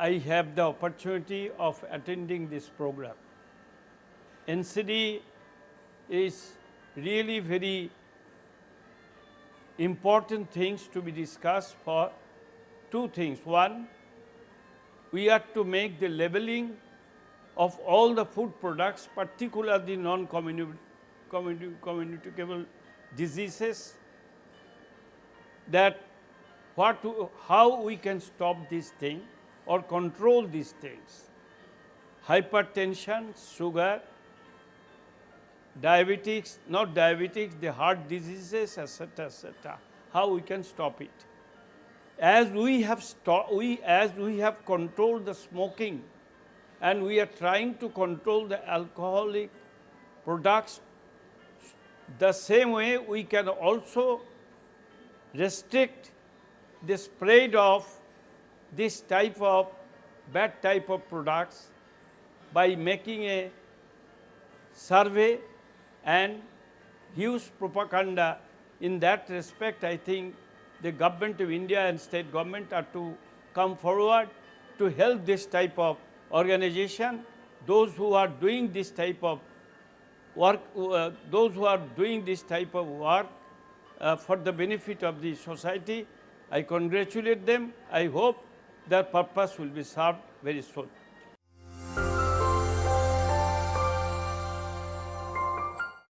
I have the opportunity of attending this program. NCD is really very important things to be discussed for two things. One, we have to make the labeling of all the food products, particularly non-communicable diseases, that what how we can stop this thing or control these things. Hypertension, sugar, diabetics, not diabetics, the heart diseases, etc., etc., how we can stop it. As we have we as we have controlled the smoking and we are trying to control the alcoholic products, the same way we can also restrict the spread of this type of bad type of products by making a survey and huge propaganda. In that respect, I think the government of India and state government are to come forward to help this type of organization. Those who are doing this type of work, uh, those who are doing this type of work uh, for the benefit of the society, I congratulate them. I hope their purpose will be served very soon.